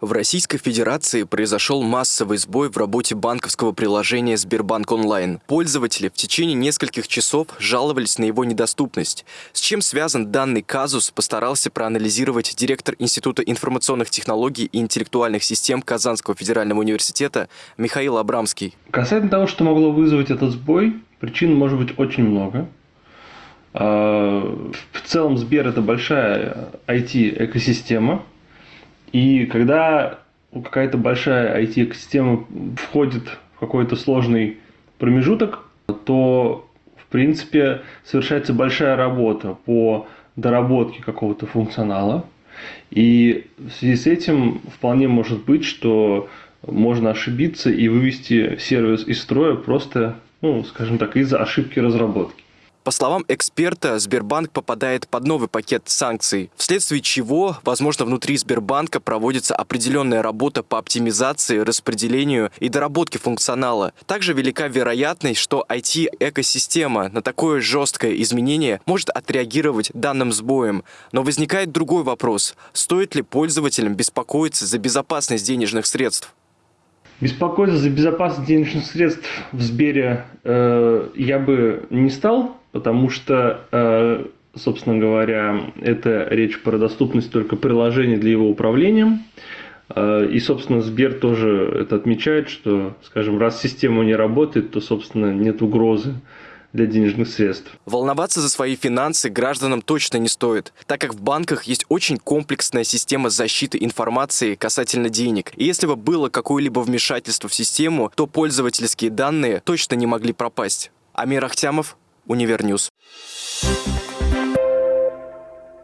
В Российской Федерации произошел массовый сбой в работе банковского приложения Сбербанк Онлайн. Пользователи в течение нескольких часов жаловались на его недоступность. С чем связан данный казус, постарался проанализировать директор Института информационных технологий и интеллектуальных систем Казанского федерального университета Михаил Абрамский. Касательно того, что могло вызвать этот сбой, причин может быть очень много. А, в целом Сбер это большая IT-экосистема, и когда какая-то большая IT-экосистема входит в какой-то сложный промежуток, то, в принципе, совершается большая работа по доработке какого-то функционала. И в связи с этим вполне может быть, что можно ошибиться и вывести сервис из строя просто, ну, скажем так, из-за ошибки разработки. По словам эксперта, Сбербанк попадает под новый пакет санкций, вследствие чего, возможно, внутри Сбербанка проводится определенная работа по оптимизации, распределению и доработке функционала. Также велика вероятность, что IT-экосистема на такое жесткое изменение может отреагировать данным сбоем. Но возникает другой вопрос. Стоит ли пользователям беспокоиться за безопасность денежных средств? Беспокоиться за безопасность денежных средств в Сбере э, я бы не стал, потому что, э, собственно говоря, это речь про доступность только приложений для его управления. Э, и, собственно, Сбер тоже это отмечает, что, скажем, раз система не работает, то, собственно, нет угрозы для денежных средств. Волноваться за свои финансы гражданам точно не стоит, так как в банках есть очень комплексная система защиты информации касательно денег. И если бы было какое-либо вмешательство в систему, то пользовательские данные точно не могли пропасть. Амир Ахтямов, Универ News. Thank